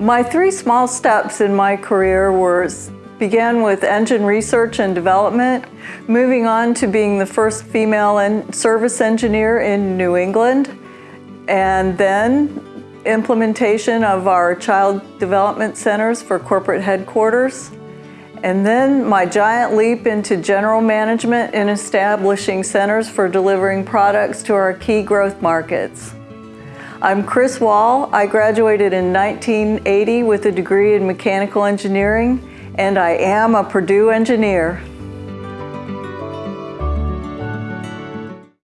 My three small steps in my career were began with engine research and development, moving on to being the first female en service engineer in New England, and then implementation of our child development centers for corporate headquarters, and then my giant leap into general management in establishing centers for delivering products to our key growth markets. I'm Chris Wall. I graduated in 1980 with a degree in mechanical engineering and I am a Purdue engineer.